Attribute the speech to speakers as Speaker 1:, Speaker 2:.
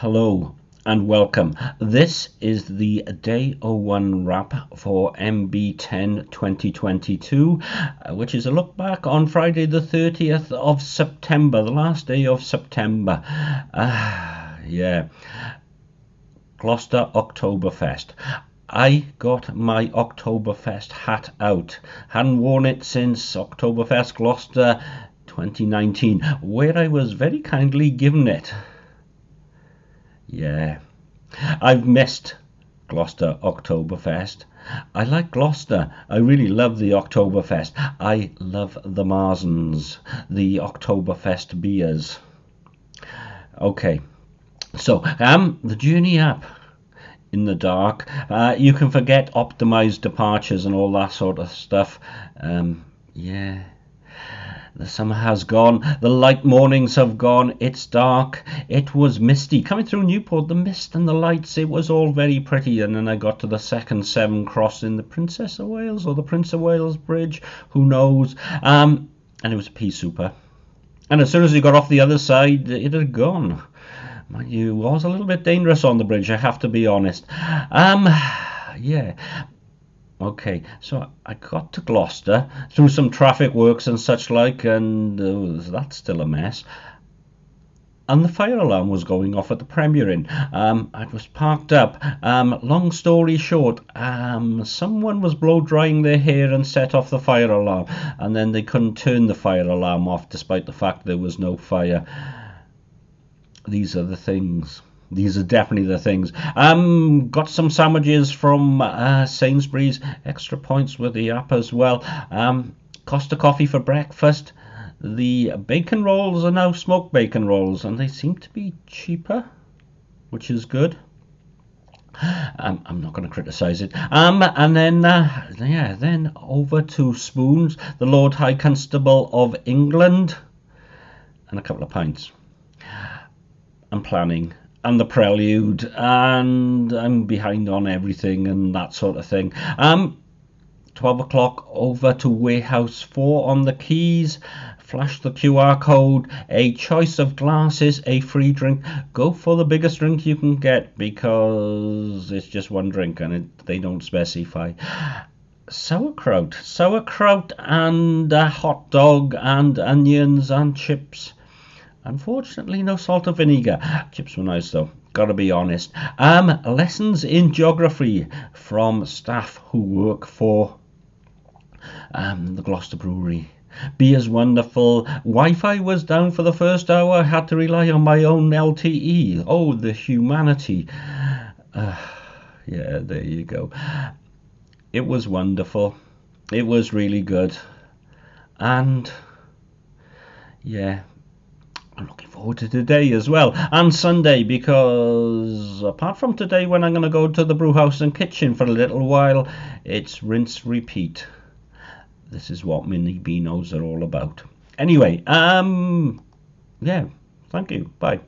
Speaker 1: Hello and welcome. This is the day 01 wrap for MB10 2022, uh, which is a look back on Friday the 30th of September, the last day of September. Uh, yeah. Gloucester Oktoberfest. I got my Oktoberfest hat out. Hadn't worn it since Oktoberfest Gloucester 2019, where I was very kindly given it. Yeah. I've missed Gloucester Oktoberfest. I like Gloucester. I really love the Oktoberfest. I love the Marzens, the Oktoberfest beers. Okay, so um, the Journey app in the dark. Uh, you can forget optimized departures and all that sort of stuff. Um, yeah. The summer has gone, the light mornings have gone, it's dark, it was misty. Coming through Newport, the mist and the lights, it was all very pretty. And then I got to the second Severn crossing the Princess of Wales or the Prince of Wales Bridge, who knows. Um, and it was a pea super. And as soon as you got off the other side, it had gone. Mind you, was a little bit dangerous on the bridge, I have to be honest. Um, yeah, Okay, so I got to Gloucester through some traffic works and such like, and uh, that's still a mess. And the fire alarm was going off at the Premier Inn. Um, I was parked up. Um, long story short, um, someone was blow drying their hair and set off the fire alarm, and then they couldn't turn the fire alarm off despite the fact there was no fire. These are the things these are definitely the things. Um, got some sandwiches from uh, Sainsbury's. Extra points with the app as well. Um, Costa coffee for breakfast. The bacon rolls are now smoked bacon rolls, and they seem to be cheaper, which is good. Um, I'm not going to criticise it. Um, and then, uh, yeah, then over to Spoons, the Lord High Constable of England, and a couple of pints. I'm planning and the prelude, and I'm behind on everything and that sort of thing. Um, 12 o'clock over to Warehouse 4 on the quays. Flash the QR code, a choice of glasses, a free drink. Go for the biggest drink you can get because it's just one drink and it, they don't specify sauerkraut, sauerkraut and a hot dog and onions and chips. Unfortunately, no salt or vinegar. Chips were nice though. Gotta be honest. Um, lessons in geography from staff who work for um, the Gloucester Brewery. Beer's wonderful. Wi-Fi was down for the first hour. I had to rely on my own LTE. Oh, the humanity. Uh, yeah, there you go. It was wonderful. It was really good. And yeah, I'm looking forward to today as well and Sunday because apart from today when I'm going to go to the brew house and kitchen for a little while, it's rinse repeat. This is what mini beanos are all about. Anyway, um, yeah, thank you. Bye.